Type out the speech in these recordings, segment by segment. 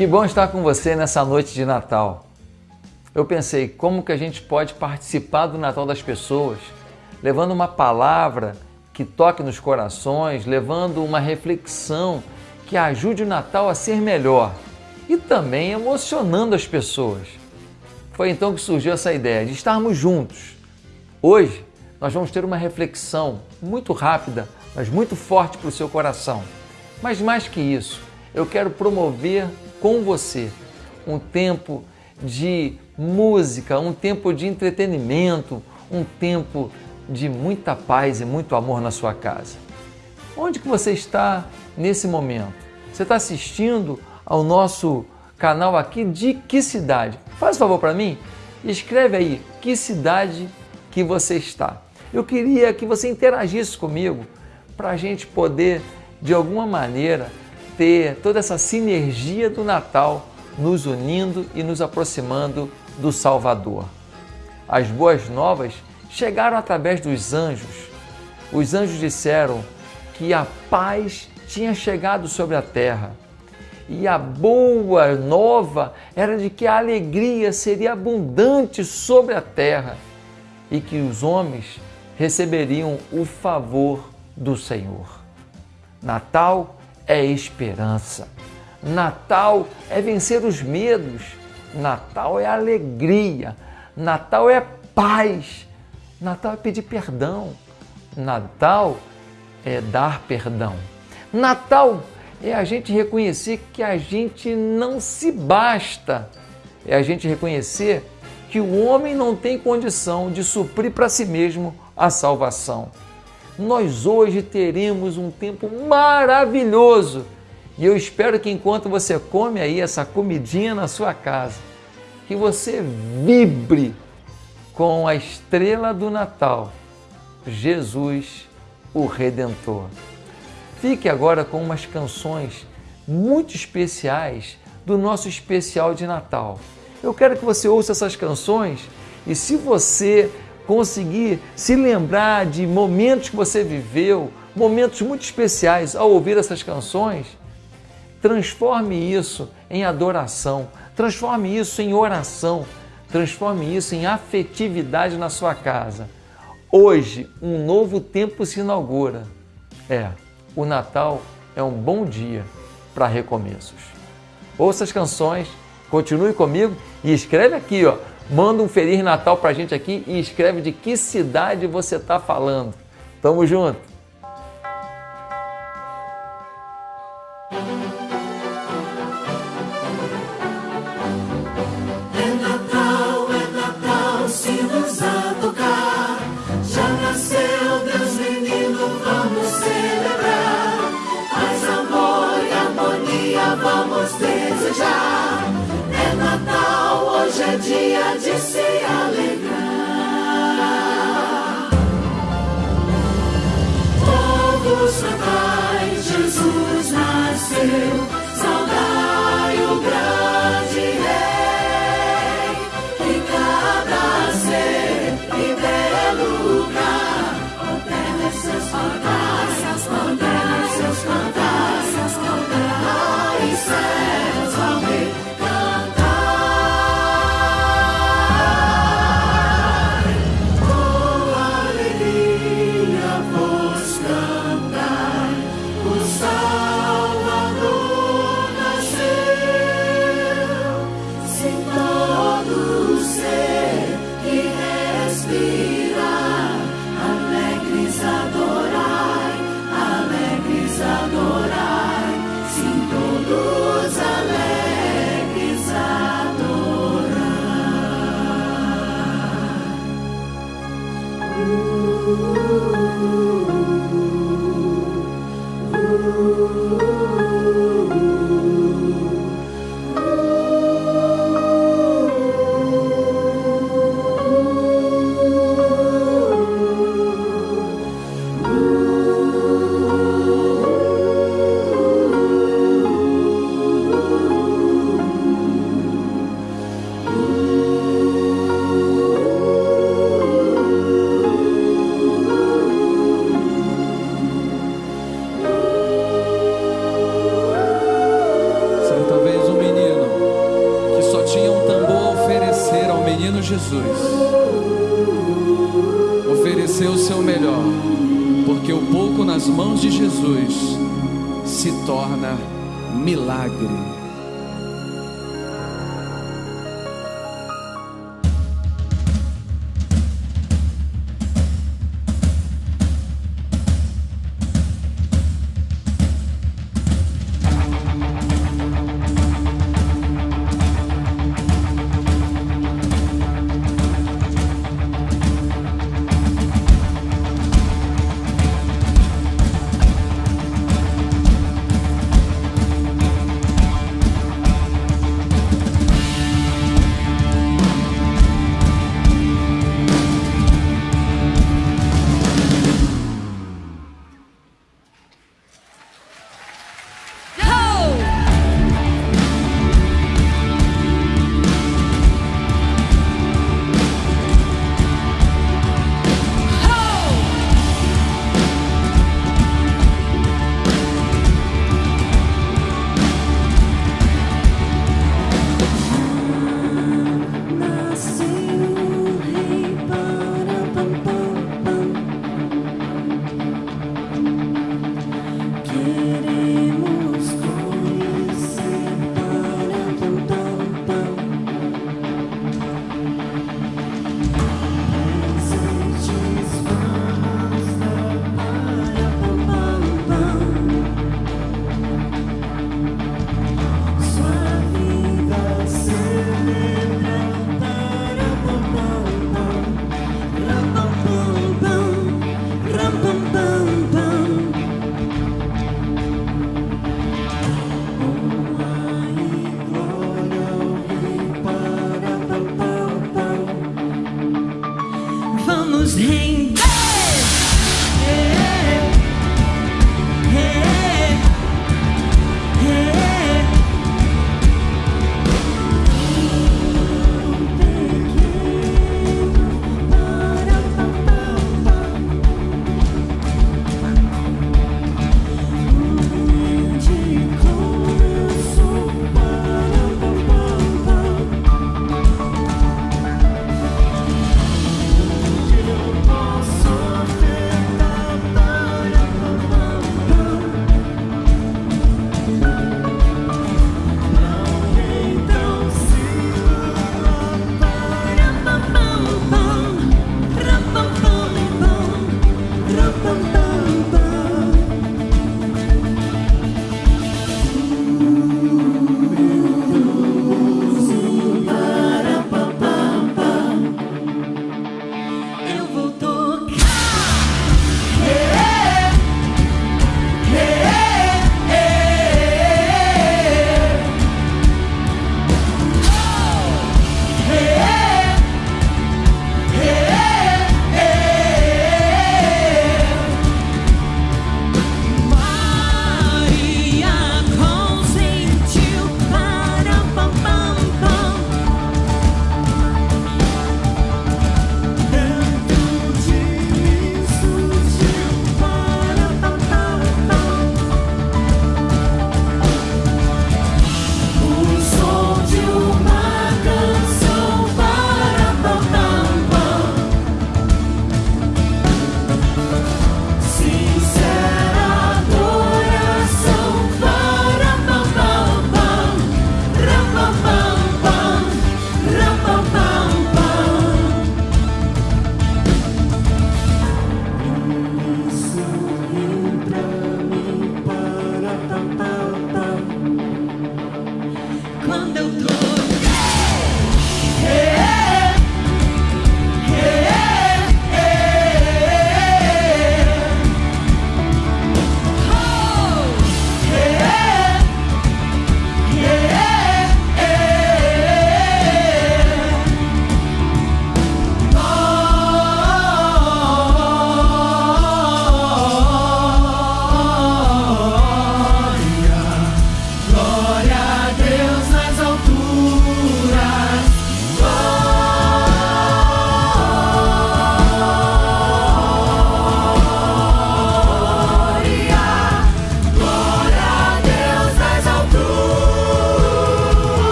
Que bom estar com você nessa noite de Natal. Eu pensei como que a gente pode participar do Natal das pessoas, levando uma palavra que toque nos corações, levando uma reflexão que ajude o Natal a ser melhor e também emocionando as pessoas. Foi então que surgiu essa ideia de estarmos juntos. Hoje nós vamos ter uma reflexão muito rápida, mas muito forte para o seu coração. Mas mais que isso, eu quero promover com você um tempo de música, um tempo de entretenimento, um tempo de muita paz e muito amor na sua casa. Onde que você está nesse momento? Você está assistindo ao nosso canal aqui de que cidade? Faz um favor para mim, escreve aí que cidade que você está. Eu queria que você interagisse comigo para a gente poder, de alguma maneira, ter toda essa sinergia do Natal nos unindo e nos aproximando do Salvador. As boas novas chegaram através dos anjos. Os anjos disseram que a paz tinha chegado sobre a terra. E a boa nova era de que a alegria seria abundante sobre a terra e que os homens receberiam o favor do Senhor. Natal é esperança. Natal é vencer os medos. Natal é alegria. Natal é paz. Natal é pedir perdão. Natal é dar perdão. Natal é a gente reconhecer que a gente não se basta. É a gente reconhecer que o homem não tem condição de suprir para si mesmo a salvação nós hoje teremos um tempo maravilhoso. E eu espero que enquanto você come aí essa comidinha na sua casa, que você vibre com a estrela do Natal, Jesus, o Redentor. Fique agora com umas canções muito especiais do nosso especial de Natal. Eu quero que você ouça essas canções e se você conseguir se lembrar de momentos que você viveu, momentos muito especiais ao ouvir essas canções, transforme isso em adoração, transforme isso em oração, transforme isso em afetividade na sua casa. Hoje, um novo tempo se inaugura. É, o Natal é um bom dia para recomeços. Ouça as canções, continue comigo e escreve aqui, ó, Manda um Feliz Natal pra gente aqui e escreve de que cidade você tá falando. Tamo junto! Dia de se alegrar. Mãos de Jesus se torna milagre.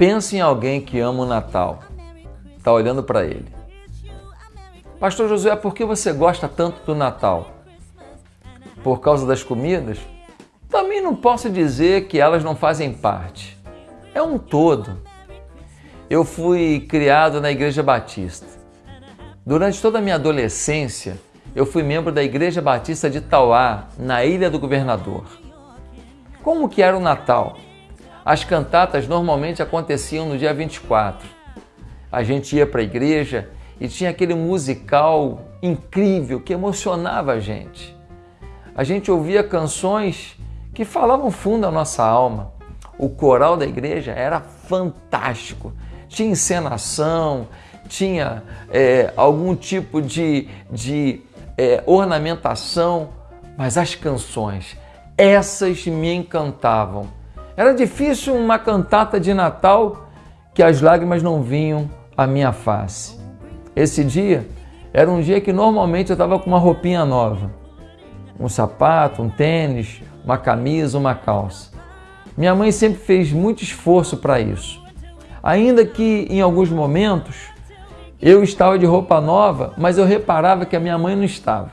Pensa em alguém que ama o Natal. Está olhando para ele. Pastor Josué, por que você gosta tanto do Natal? Por causa das comidas? Também não posso dizer que elas não fazem parte. É um todo. Eu fui criado na Igreja Batista. Durante toda a minha adolescência, eu fui membro da Igreja Batista de Tauá, na Ilha do Governador. Como que era o Natal? As cantatas normalmente aconteciam no dia 24. A gente ia para a igreja e tinha aquele musical incrível que emocionava a gente. A gente ouvia canções que falavam fundo à nossa alma. O coral da igreja era fantástico. Tinha encenação, tinha é, algum tipo de, de é, ornamentação, mas as canções, essas me encantavam. Era difícil uma cantata de Natal que as lágrimas não vinham à minha face. Esse dia era um dia que normalmente eu estava com uma roupinha nova, um sapato, um tênis, uma camisa, uma calça. Minha mãe sempre fez muito esforço para isso. Ainda que em alguns momentos eu estava de roupa nova, mas eu reparava que a minha mãe não estava.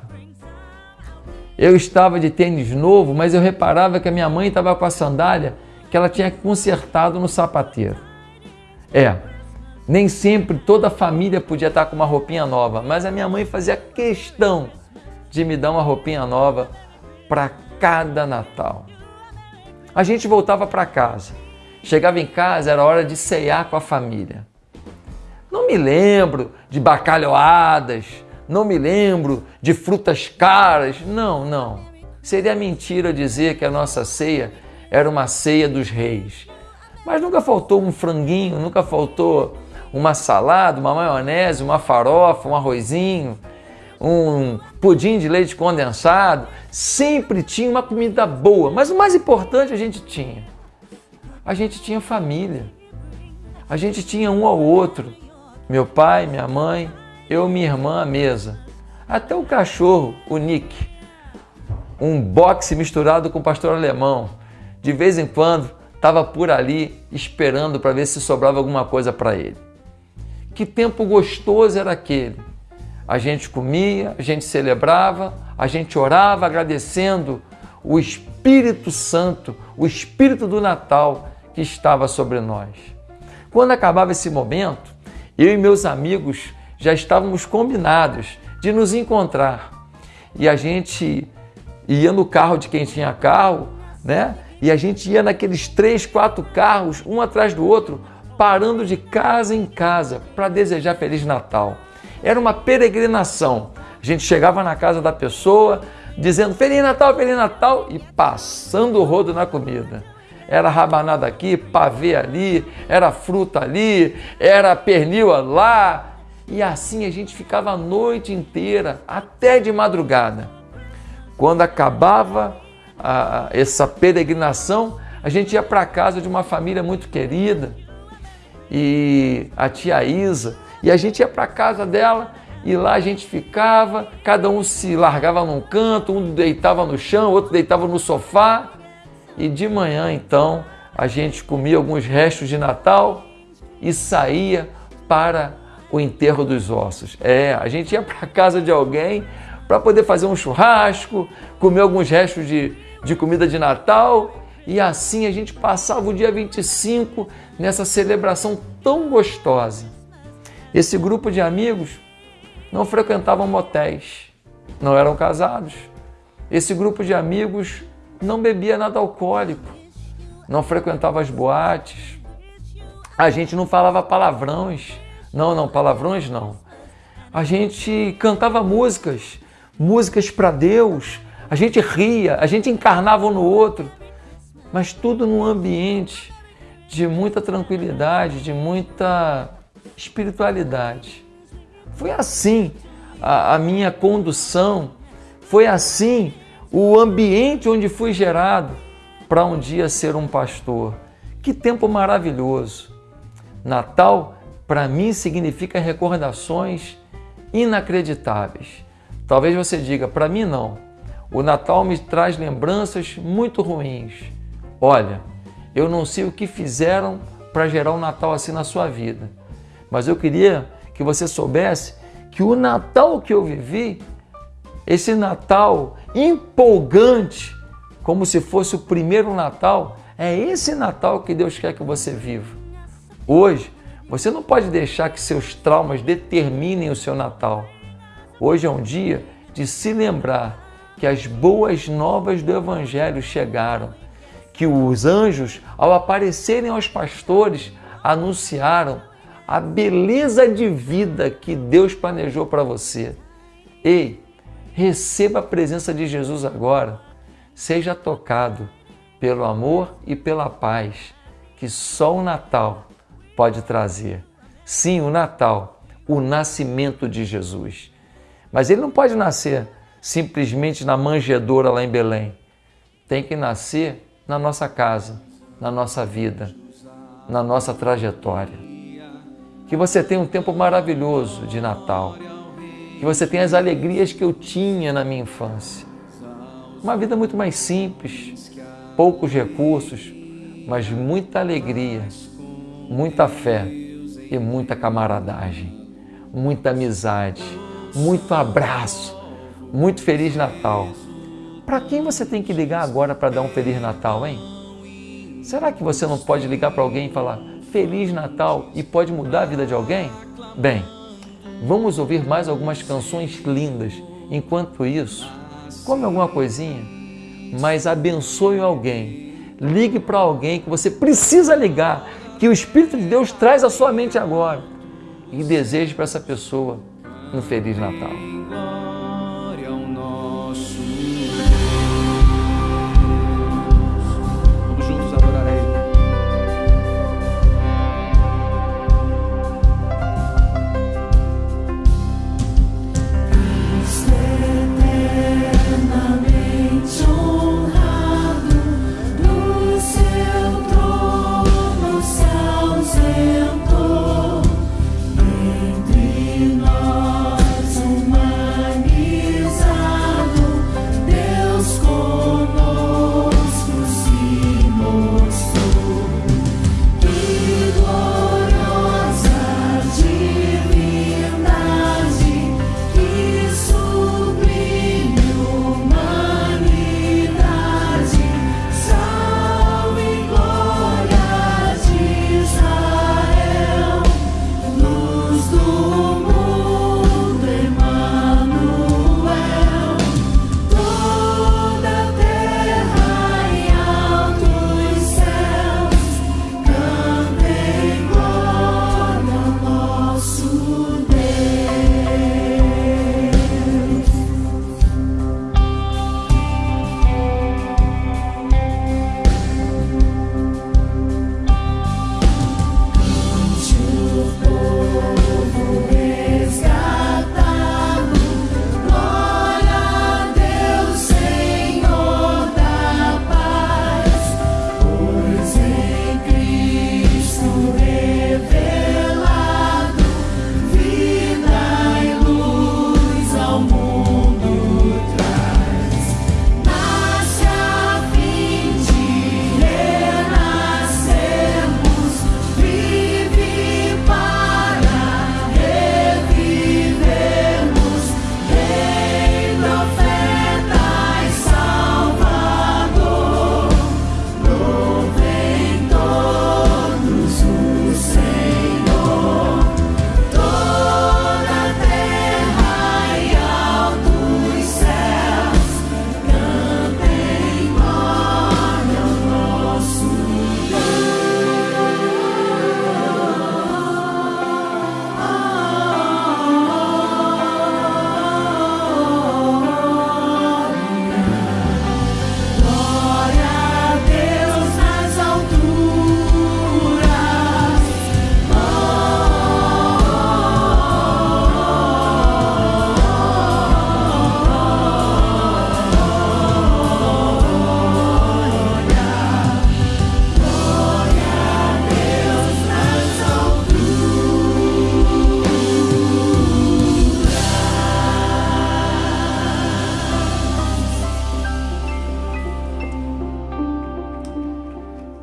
Eu estava de tênis novo, mas eu reparava que a minha mãe estava com a sandália que ela tinha consertado no sapateiro. É, nem sempre toda a família podia estar com uma roupinha nova, mas a minha mãe fazia questão de me dar uma roupinha nova para cada Natal. A gente voltava para casa. Chegava em casa, era hora de ceiar com a família. Não me lembro de bacalhoadas, não me lembro de frutas caras. Não, não. Seria mentira dizer que a nossa ceia era uma ceia dos reis. Mas nunca faltou um franguinho, nunca faltou uma salada, uma maionese, uma farofa, um arrozinho, um pudim de leite condensado. Sempre tinha uma comida boa, mas o mais importante a gente tinha. A gente tinha família. A gente tinha um ao outro. Meu pai, minha mãe, eu, minha irmã à mesa. Até o cachorro, o Nick. Um boxe misturado com pastor alemão de vez em quando estava por ali esperando para ver se sobrava alguma coisa para ele. Que tempo gostoso era aquele! A gente comia, a gente celebrava, a gente orava agradecendo o Espírito Santo, o Espírito do Natal que estava sobre nós. Quando acabava esse momento, eu e meus amigos já estávamos combinados de nos encontrar. E a gente ia no carro de quem tinha carro, né? E a gente ia naqueles três, quatro carros, um atrás do outro, parando de casa em casa para desejar Feliz Natal. Era uma peregrinação. A gente chegava na casa da pessoa dizendo Feliz Natal, Feliz Natal e passando o rodo na comida. Era rabanada aqui, pavê ali, era fruta ali, era pernil lá. E assim a gente ficava a noite inteira, até de madrugada. Quando acabava a, essa peregrinação, a gente ia para casa de uma família muito querida, e a tia Isa, e a gente ia para casa dela e lá a gente ficava, cada um se largava num canto, um deitava no chão, outro deitava no sofá, e de manhã então a gente comia alguns restos de Natal e saía para o enterro dos ossos. É, a gente ia para casa de alguém para poder fazer um churrasco, comer alguns restos de, de comida de Natal e assim a gente passava o dia 25 nessa celebração tão gostosa. Esse grupo de amigos não frequentavam motéis, não eram casados. Esse grupo de amigos não bebia nada alcoólico, não frequentava as boates. A gente não falava palavrões. Não, não, palavrões não. A gente cantava músicas, músicas para Deus, a gente ria, a gente encarnava um no outro, mas tudo num ambiente de muita tranquilidade, de muita espiritualidade. Foi assim a, a minha condução, foi assim o ambiente onde fui gerado para um dia ser um pastor. Que tempo maravilhoso! Natal, para mim, significa recordações inacreditáveis. Talvez você diga, para mim não. O Natal me traz lembranças muito ruins. Olha, eu não sei o que fizeram para gerar um Natal assim na sua vida. Mas eu queria que você soubesse que o Natal que eu vivi, esse Natal empolgante, como se fosse o primeiro Natal, é esse Natal que Deus quer que você viva. Hoje, você não pode deixar que seus traumas determinem o seu Natal. Hoje é um dia de se lembrar que as boas novas do Evangelho chegaram, que os anjos, ao aparecerem aos pastores, anunciaram a beleza de vida que Deus planejou para você. Ei, receba a presença de Jesus agora. Seja tocado pelo amor e pela paz que só o Natal pode trazer. Sim, o Natal, o nascimento de Jesus. Mas ele não pode nascer simplesmente na manjedoura lá em Belém. Tem que nascer na nossa casa, na nossa vida, na nossa trajetória. Que você tenha um tempo maravilhoso de Natal. Que você tenha as alegrias que eu tinha na minha infância. Uma vida muito mais simples, poucos recursos, mas muita alegria, muita fé e muita camaradagem, muita amizade, muito abraço, muito Feliz Natal. Para quem você tem que ligar agora para dar um Feliz Natal, hein? Será que você não pode ligar para alguém e falar Feliz Natal e pode mudar a vida de alguém? Bem, vamos ouvir mais algumas canções lindas. Enquanto isso, come alguma coisinha, mas abençoe alguém. Ligue para alguém que você precisa ligar, que o Espírito de Deus traz à sua mente agora. E deseje para essa pessoa um Feliz Natal.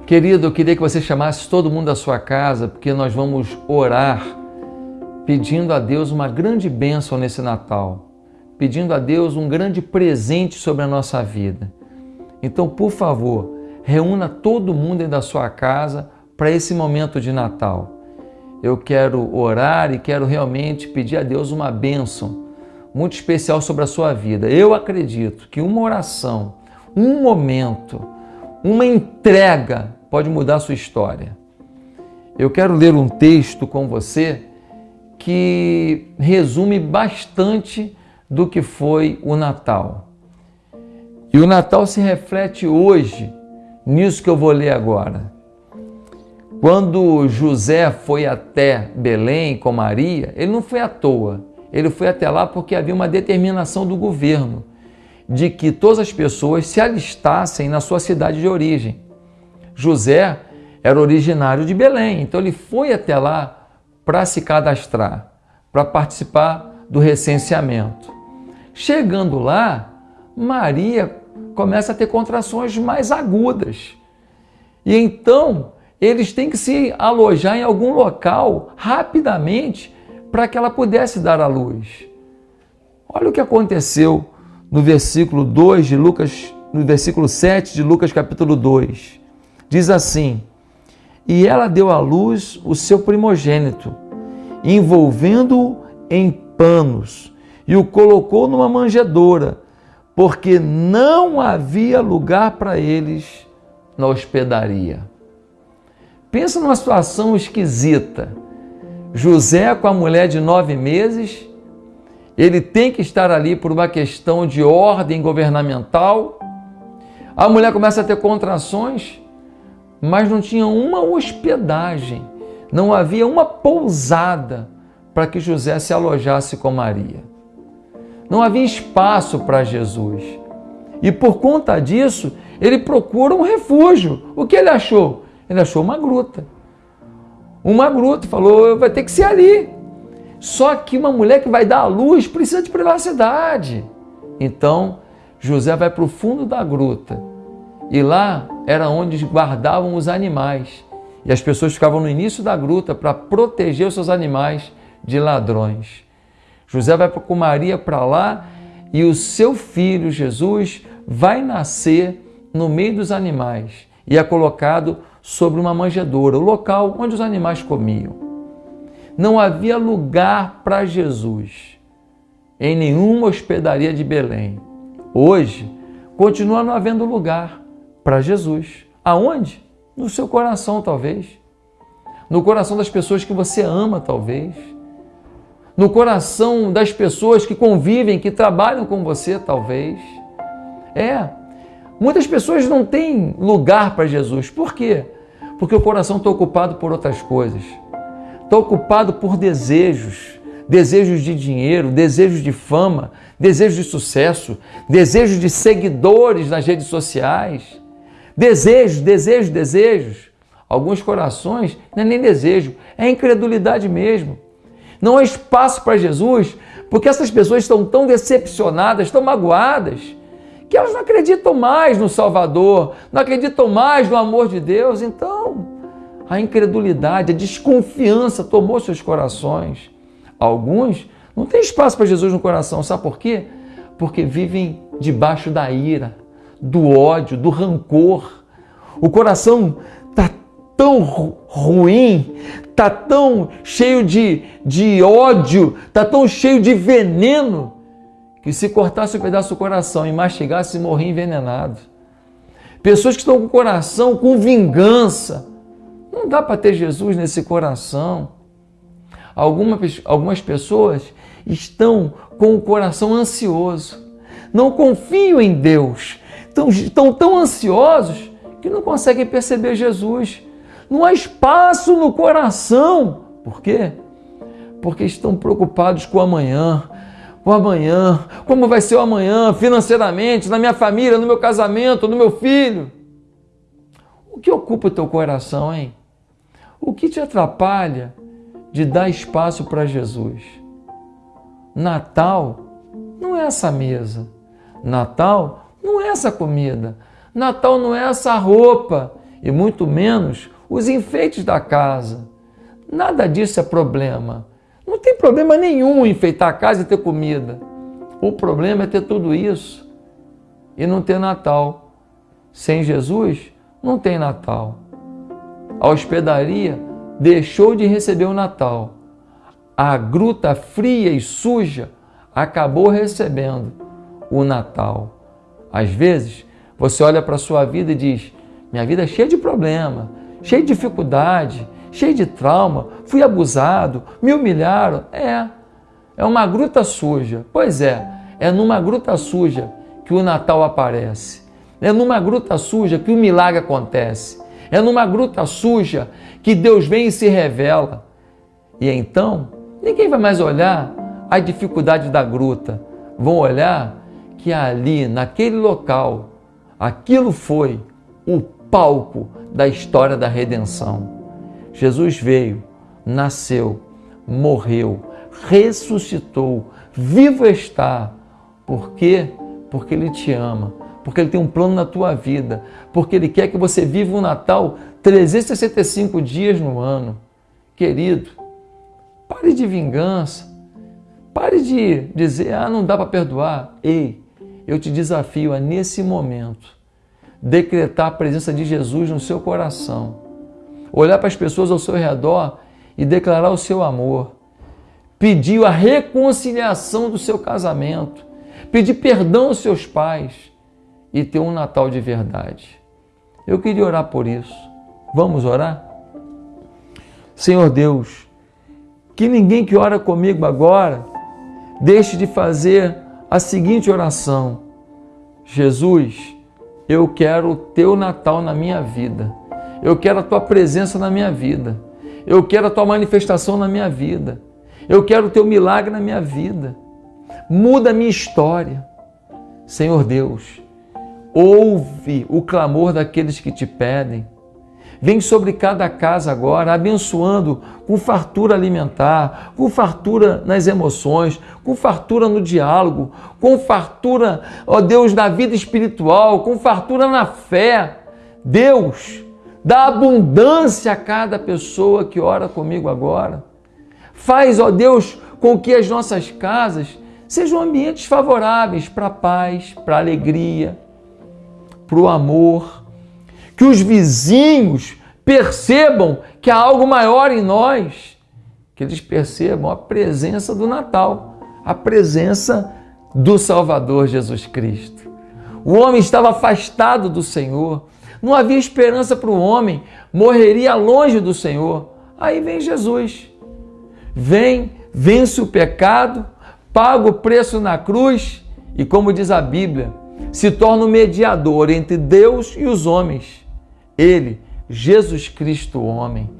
Querido, eu queria que você chamasse todo mundo da sua casa, porque nós vamos orar pedindo a Deus uma grande bênção nesse Natal, pedindo a Deus um grande presente sobre a nossa vida. Então, por favor, reúna todo mundo da sua casa para esse momento de Natal. Eu quero orar e quero realmente pedir a Deus uma bênção muito especial sobre a sua vida. Eu acredito que uma oração, um momento, uma entrega pode mudar a sua história. Eu quero ler um texto com você que resume bastante do que foi o Natal. E o Natal se reflete hoje nisso que eu vou ler agora. Quando José foi até Belém com Maria, ele não foi à toa. Ele foi até lá porque havia uma determinação do governo de que todas as pessoas se alistassem na sua cidade de origem. José era originário de Belém, então ele foi até lá para se cadastrar, para participar do recenseamento. Chegando lá, Maria começa a ter contrações mais agudas. E então eles têm que se alojar em algum local rapidamente para que ela pudesse dar à luz. Olha o que aconteceu no versículo 2 de Lucas, no versículo 7 de Lucas capítulo 2. Diz assim: E ela deu à luz o seu primogênito, envolvendo-o em panos, e o colocou numa manjedoura, porque não havia lugar para eles na hospedaria. Pensa numa situação esquisita. José com a mulher de nove meses, ele tem que estar ali por uma questão de ordem governamental. A mulher começa a ter contrações, mas não tinha uma hospedagem, não havia uma pousada para que José se alojasse com Maria. Não havia espaço para Jesus. E por conta disso, ele procura um refúgio. O que ele achou? Ele achou uma gruta. Uma gruta, falou, vai ter que ser ali. Só que uma mulher que vai dar à luz precisa de privacidade. Então, José vai para o fundo da gruta. E lá era onde guardavam os animais. E as pessoas ficavam no início da gruta para proteger os seus animais de ladrões. José vai com Maria para lá e o seu filho Jesus vai nascer no meio dos animais e é colocado sobre uma manjedoura, o local onde os animais comiam. Não havia lugar para Jesus em nenhuma hospedaria de Belém. Hoje, continua não havendo lugar para Jesus. Aonde? No seu coração, talvez. No coração das pessoas que você ama, talvez. No coração das pessoas que convivem, que trabalham com você, talvez. É. Muitas pessoas não têm lugar para Jesus. Por quê? porque o coração está ocupado por outras coisas. Está ocupado por desejos, desejos de dinheiro, desejos de fama, desejos de sucesso, desejos de seguidores nas redes sociais. Desejos, desejos, desejos. Alguns corações não é nem desejo, é incredulidade mesmo. Não há espaço para Jesus, porque essas pessoas estão tão decepcionadas, tão magoadas, que elas não acreditam mais no Salvador, não acreditam mais no amor de Deus. Então, a incredulidade, a desconfiança tomou seus corações. Alguns não têm espaço para Jesus no coração, sabe por quê? Porque vivem debaixo da ira, do ódio, do rancor. O coração está tão ruim, está tão cheio de, de ódio, está tão cheio de veneno que se cortasse um pedaço do coração e mastigasse, morria envenenado. Pessoas que estão com o coração com vingança. Não dá para ter Jesus nesse coração. Algumas, algumas pessoas estão com o coração ansioso. Não confiam em Deus. Estão, estão tão ansiosos que não conseguem perceber Jesus. Não há espaço no coração. Por quê? Porque estão preocupados com o amanhã, o amanhã, como vai ser o amanhã financeiramente, na minha família, no meu casamento, no meu filho. O que ocupa o teu coração, hein? O que te atrapalha de dar espaço para Jesus? Natal não é essa mesa. Natal não é essa comida. Natal não é essa roupa e muito menos os enfeites da casa. Nada disso é problema. Não tem problema nenhum enfeitar a casa e ter comida. O problema é ter tudo isso e não ter Natal. Sem Jesus, não tem Natal. A hospedaria deixou de receber o Natal. A gruta fria e suja acabou recebendo o Natal. Às vezes, você olha para a sua vida e diz: Minha vida é cheia de problema, cheia de dificuldade, cheia de trauma, fui abusado, me humilharam. É, é uma gruta suja. Pois é, é numa gruta suja que o Natal aparece. É numa gruta suja que o milagre acontece. É numa gruta suja que Deus vem e se revela. E então, ninguém vai mais olhar a dificuldade da gruta. Vão olhar que ali, naquele local, aquilo foi o palco da história da redenção. Jesus veio, nasceu, morreu, ressuscitou, vivo está. Por quê? Porque Ele te ama, porque Ele tem um plano na tua vida, porque Ele quer que você viva o Natal 365 dias no ano. Querido, pare de vingança, pare de dizer, ah, não dá para perdoar. Ei, eu te desafio a, nesse momento, decretar a presença de Jesus no seu coração, olhar para as pessoas ao seu redor e declarar o seu amor, pedir a reconciliação do seu casamento, pedir perdão aos seus pais e ter um Natal de verdade. Eu queria orar por isso. Vamos orar? Senhor Deus, que ninguém que ora comigo agora deixe de fazer a seguinte oração: Jesus, eu quero o teu Natal na minha vida. Eu quero a tua presença na minha vida. Eu quero a tua manifestação na minha vida. Eu quero o teu milagre na minha vida. Muda a minha história. Senhor Deus, ouve o clamor daqueles que te pedem. Vem sobre cada casa agora, abençoando com fartura alimentar, com fartura nas emoções, com fartura no diálogo, com fartura, ó Deus, na vida espiritual, com fartura na fé. Deus, dá abundância a cada pessoa que ora comigo agora. Faz, ó Deus, com que as nossas casas sejam ambientes favoráveis para a paz, para a alegria, para o amor que os vizinhos percebam que há algo maior em nós, que eles percebam a presença do Natal, a presença do Salvador Jesus Cristo. O homem estava afastado do Senhor, não havia esperança para o homem, morreria longe do Senhor. Aí vem Jesus, vem, vence o pecado, paga o preço na cruz e, como diz a Bíblia, se torna o mediador entre Deus e os homens ele, Jesus Cristo, homem.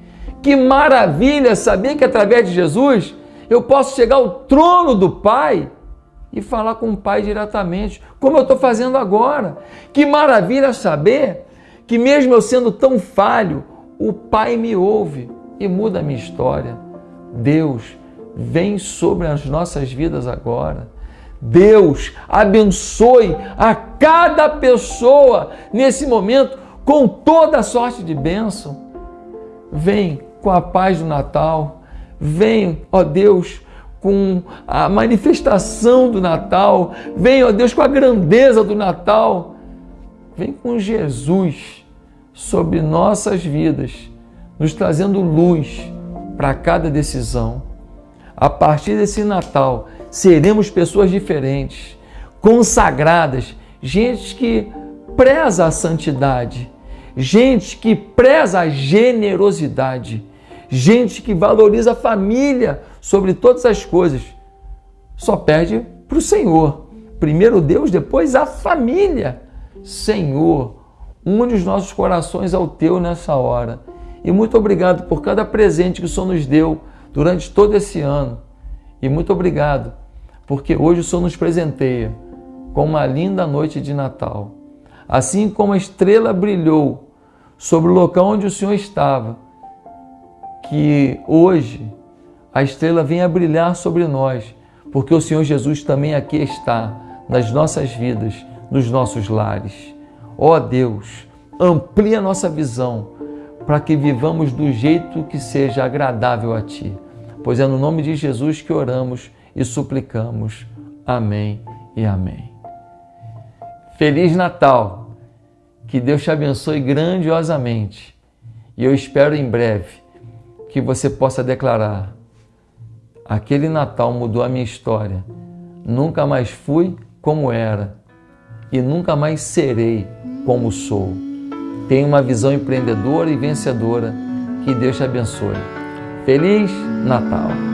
Que maravilha saber que através de Jesus eu posso chegar ao trono do Pai e falar com o Pai diretamente, como eu estou fazendo agora. Que maravilha saber que, mesmo eu sendo tão falho, o Pai me ouve e muda a minha história. Deus, vem sobre as nossas vidas agora. Deus, abençoe a cada pessoa nesse momento com toda sorte de bênção. Vem com a paz do Natal. Vem, ó Deus, com a manifestação do Natal. Vem, ó Deus, com a grandeza do Natal. Vem com Jesus sobre nossas vidas, nos trazendo luz para cada decisão. A partir desse Natal, seremos pessoas diferentes, consagradas, gente que preza a santidade, gente que preza a generosidade, gente que valoriza a família sobre todas as coisas, só perde para o Senhor. Primeiro Deus, depois a família. Senhor, une os nossos corações ao teu nessa hora. E muito obrigado por cada presente que o Senhor nos deu durante todo esse ano. E muito obrigado, porque hoje o Senhor nos presenteia com uma linda noite de Natal. Assim como a estrela brilhou sobre o local onde o Senhor estava, que hoje a estrela venha brilhar sobre nós, porque o Senhor Jesus também aqui está, nas nossas vidas, nos nossos lares. Ó oh Deus, amplia nossa visão para que vivamos do jeito que seja agradável a Ti. Pois é no nome de Jesus que oramos e suplicamos. Amém e amém. Feliz Natal! Que Deus te abençoe grandiosamente. E eu espero em breve que você possa declarar: aquele Natal mudou a minha história. Nunca mais fui como era e nunca mais serei como sou. Tenha uma visão empreendedora e vencedora. Que Deus te abençoe. Feliz Natal!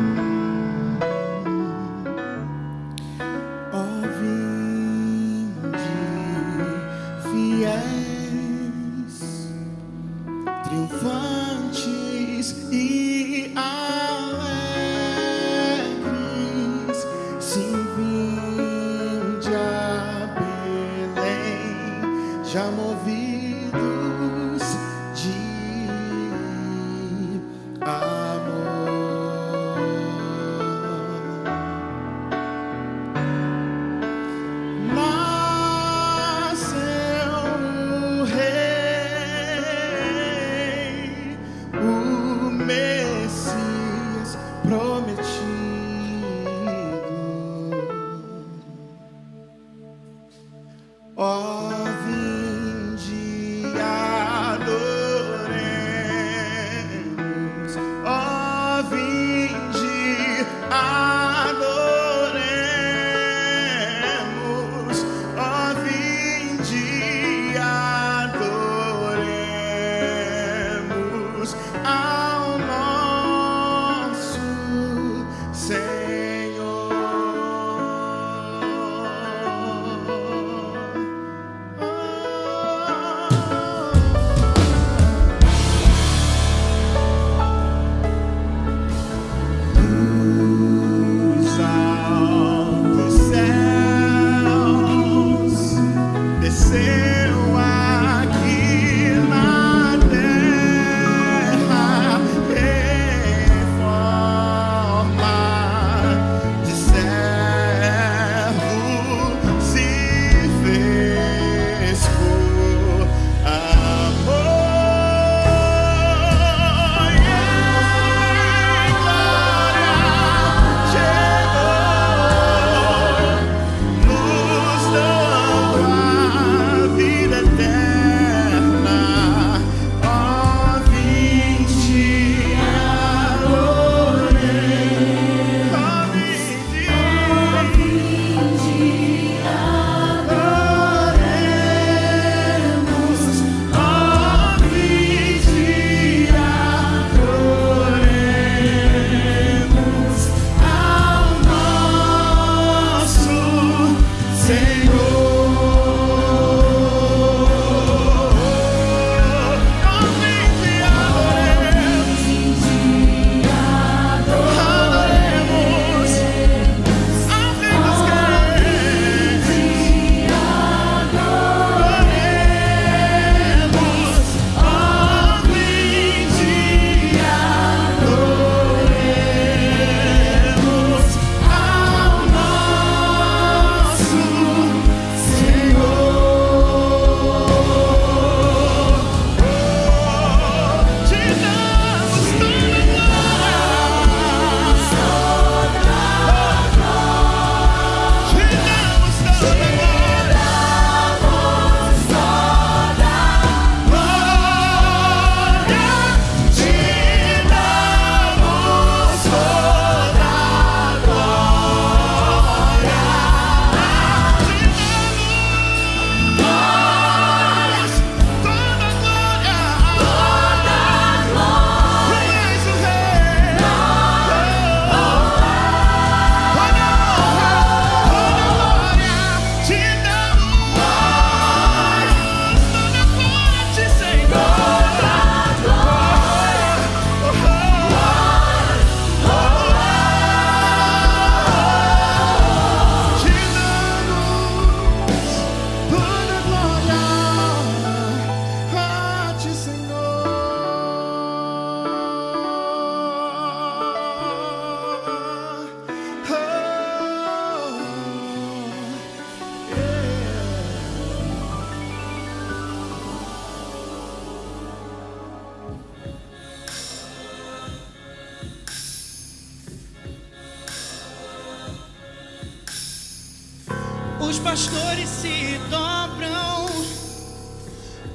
Os pastores se dobram,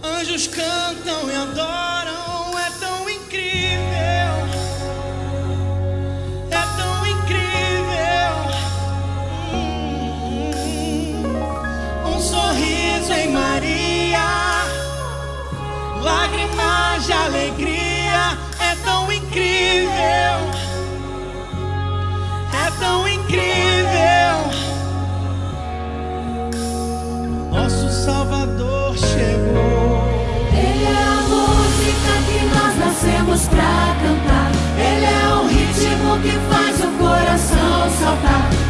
anjos cantam e adoram. É tão incrível, é tão incrível. Hum, Um sorriso em Maria, lágrimas de alegria. É tão incrível, Salvador chegou. Ele é a música que nós nascemos pra cantar. Ele é o ritmo que faz o coração saltar.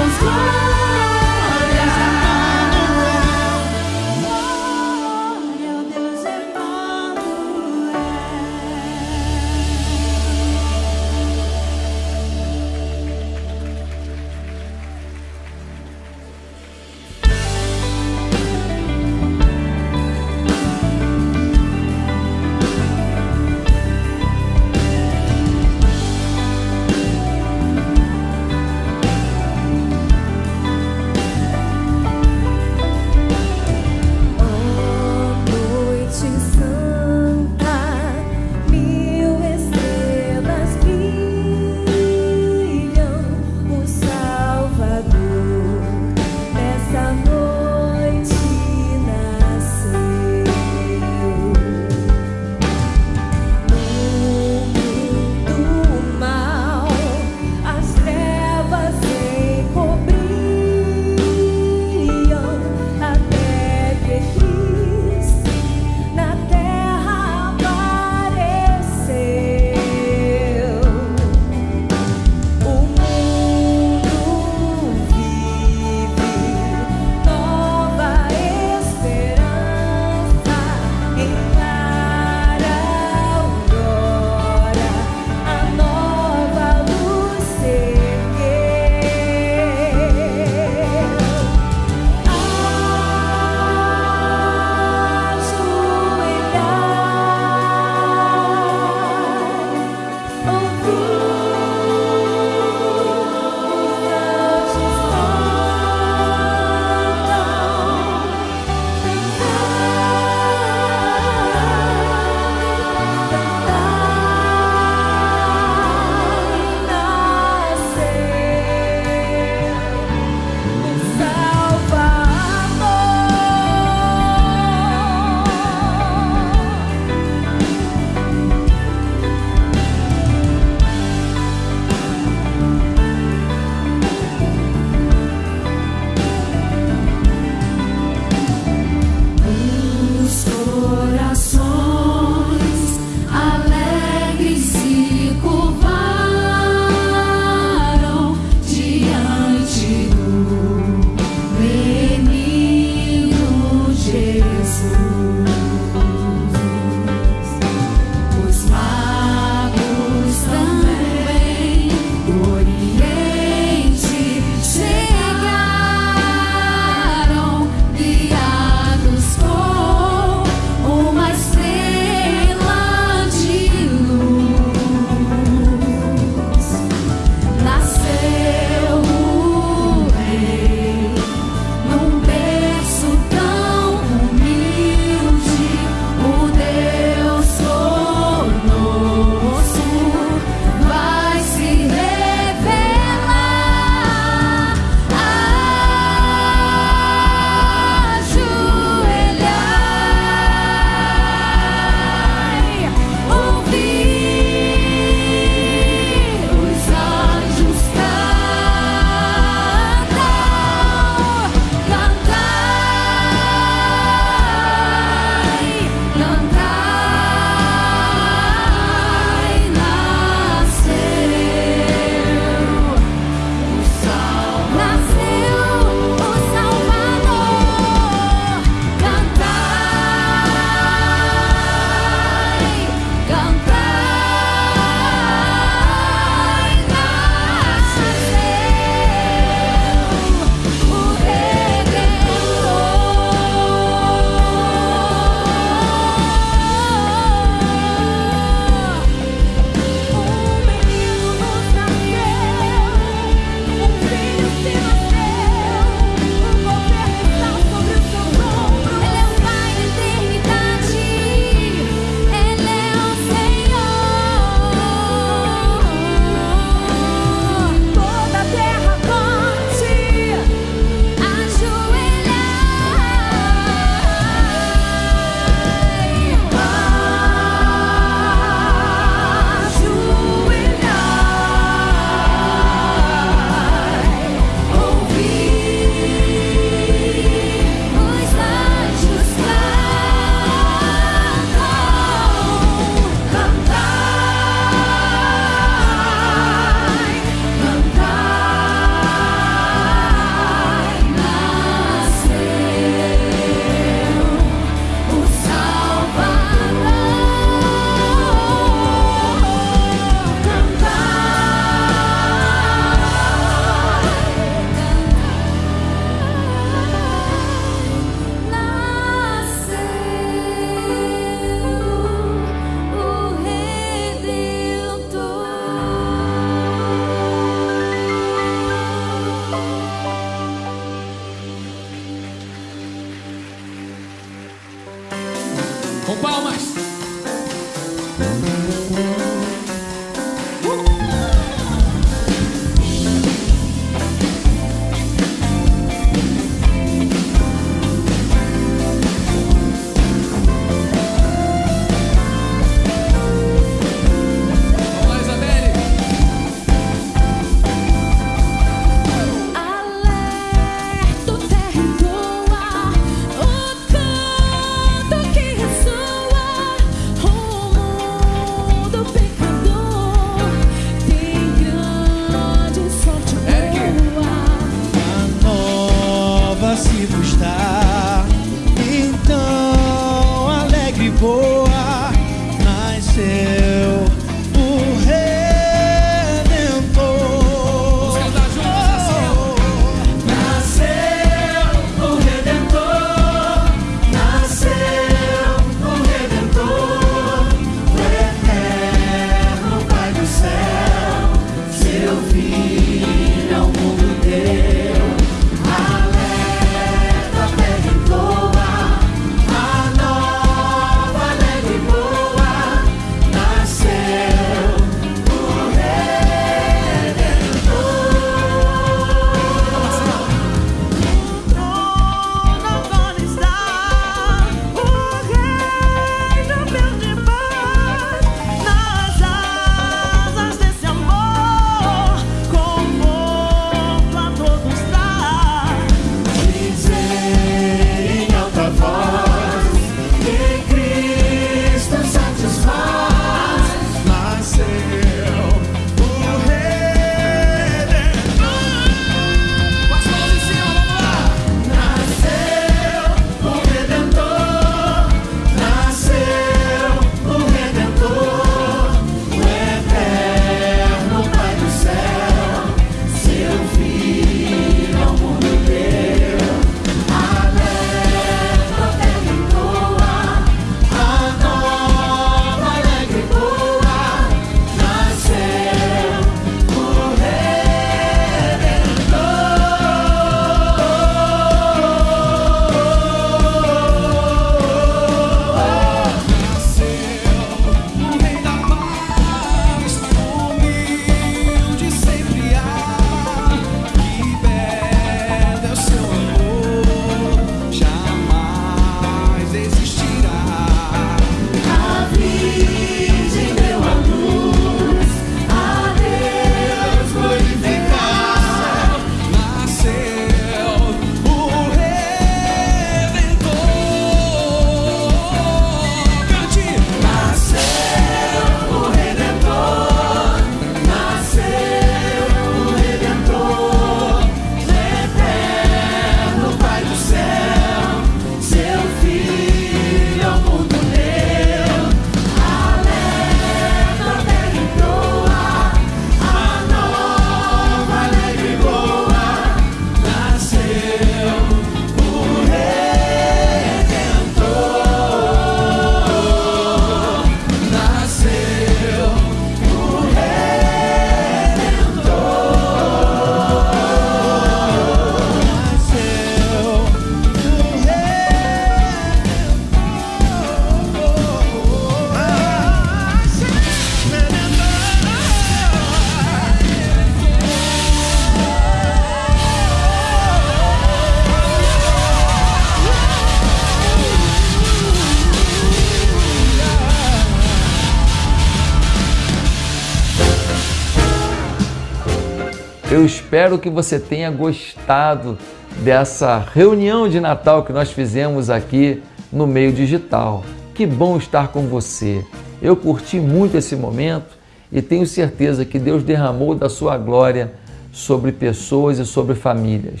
Espero que você tenha gostado dessa reunião de Natal que nós fizemos aqui no meio digital. Que bom estar com você. Eu curti muito esse momento e tenho certeza que Deus derramou da sua glória sobre pessoas e sobre famílias.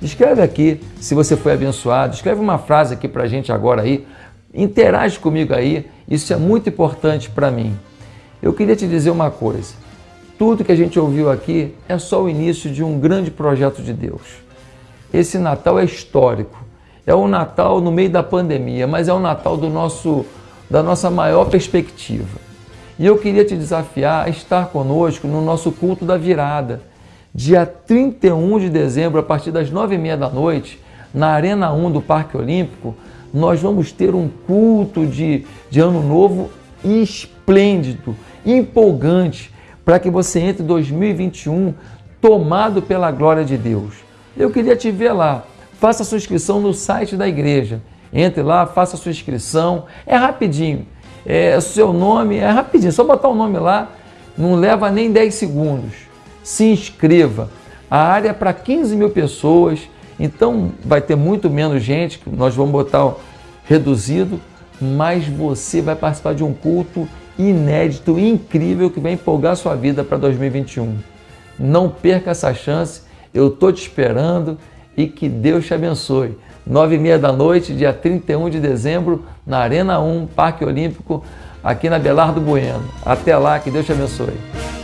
Escreve aqui se você foi abençoado, escreve uma frase aqui para a gente agora aí, interage comigo aí, isso é muito importante para mim. Eu queria te dizer uma coisa, tudo que a gente ouviu aqui é só o início de um grande projeto de Deus. Esse Natal é histórico, é o Natal no meio da pandemia, mas é o Natal do nosso, da nossa maior perspectiva. E eu queria te desafiar a estar conosco no nosso culto da virada, dia 31 de dezembro, a partir das nove e meia da noite, na Arena 1 do Parque Olímpico, nós vamos ter um culto de, de Ano Novo esplêndido, empolgante, para que você entre 2021 tomado pela glória de Deus. Eu queria te ver lá. Faça sua inscrição no site da igreja. Entre lá, faça sua inscrição. É rapidinho. É seu nome, é rapidinho. Só botar o nome lá, não leva nem 10 segundos. Se inscreva. A área é para 15 mil pessoas, então vai ter muito menos gente, nós vamos botar reduzido, mas você vai participar de um culto inédito, incrível, que vai empolgar sua vida para 2021. Não perca essa chance, eu estou te esperando e que Deus te abençoe. Nove e meia da noite, dia 31 de dezembro, na Arena 1, Parque Olímpico, aqui na Belardo Bueno. Até lá, que Deus te abençoe.